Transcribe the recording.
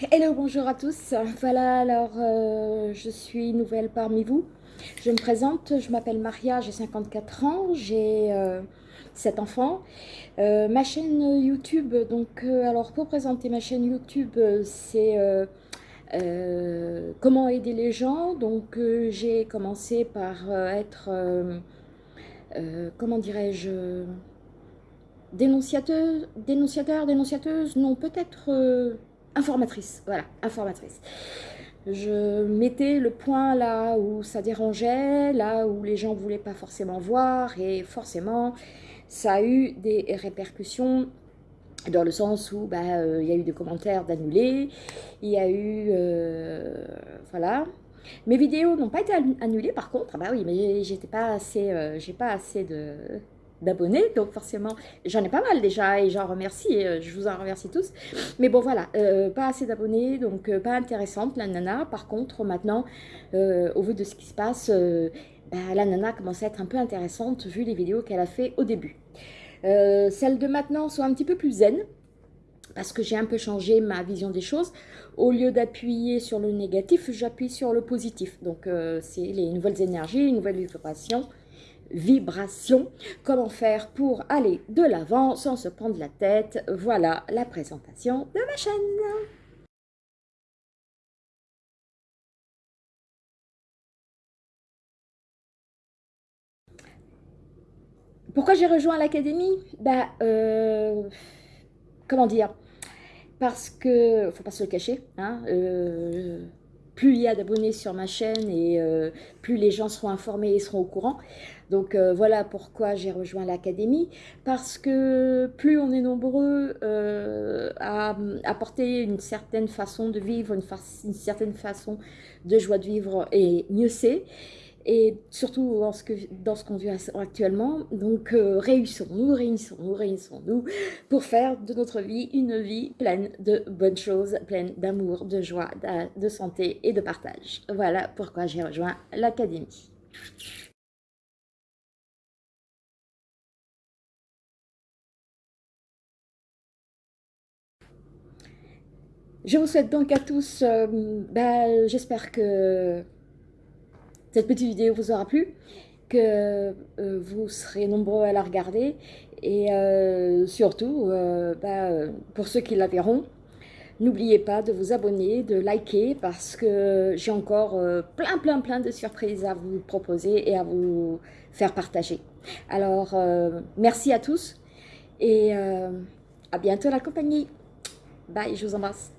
Hello, bonjour à tous. Voilà, alors euh, je suis nouvelle parmi vous. Je me présente, je m'appelle Maria, j'ai 54 ans, j'ai 7 euh, enfants. Euh, ma chaîne YouTube, donc alors pour présenter ma chaîne YouTube, c'est comment aider les gens. Donc j'ai commencé par être, comment dirais-je, dénonciateur, dénonciateur, dénonciateuse, non peut-être informatrice, voilà, informatrice. Je mettais le point là où ça dérangeait, là où les gens ne voulaient pas forcément voir, et forcément, ça a eu des répercussions dans le sens où bah, euh, il y a eu des commentaires d'annulés, il y a eu, euh, voilà, mes vidéos n'ont pas été annulées par contre, bah oui, mais j'étais pas assez, euh, j'ai pas assez de, d'abonnés, donc forcément, j'en ai pas mal déjà et j'en remercie, euh, je vous en remercie tous. Mais bon, voilà, euh, pas assez d'abonnés, donc euh, pas intéressante la nana. Par contre, maintenant, au vu de ce qui se passe, bah, la nana commence à être un peu intéressante vu les vidéos qu'elle a fait au début. celles de maintenant sont un petit peu plus zen, parce que j'ai un peu changé ma vision des choses. Au lieu d'appuyer sur le négatif, j'appuie sur le positif. Donc, c'est les nouvelles énergies, les nouvelles vibrations, vibration. Comment faire pour aller de l'avant sans se prendre la tête? Voilà la présentation de ma chaîne. Pourquoi j'ai rejoint l'académie? Bah, euh, comment dire? Parce que, faut pas se le cacher, hein, euh, plus il y a d'abonnés sur ma chaîne et euh, plus les gens seront informés et seront au courant. Donc euh, voilà pourquoi j'ai rejoint l'académie, parce que plus on est nombreux euh, à apporter une certaine façon de vivre, une, une certaine façon de joie de vivre, et mieux c'est et surtout dans ce qu'on vit actuellement. Donc euh, réunissons-nous, réunissons-nous, réunissons-nous pour faire de notre vie une vie pleine de bonnes choses, pleine d'amour, de joie, de santé et de partage. Voilà pourquoi j'ai rejoint l'Académie. Je vous souhaite donc à tous, euh, bah, j'espère que cette petite vidéo vous aura plu, que euh, vous serez nombreux à la regarder et euh, surtout, euh, bah, pour ceux qui la verront, n'oubliez pas de vous abonner, de liker parce que j'ai encore plein plein plein de surprises à vous proposer et à vous faire partager. Alors, merci à tous et à bientôt la compagnie. Bye, je vous embrasse.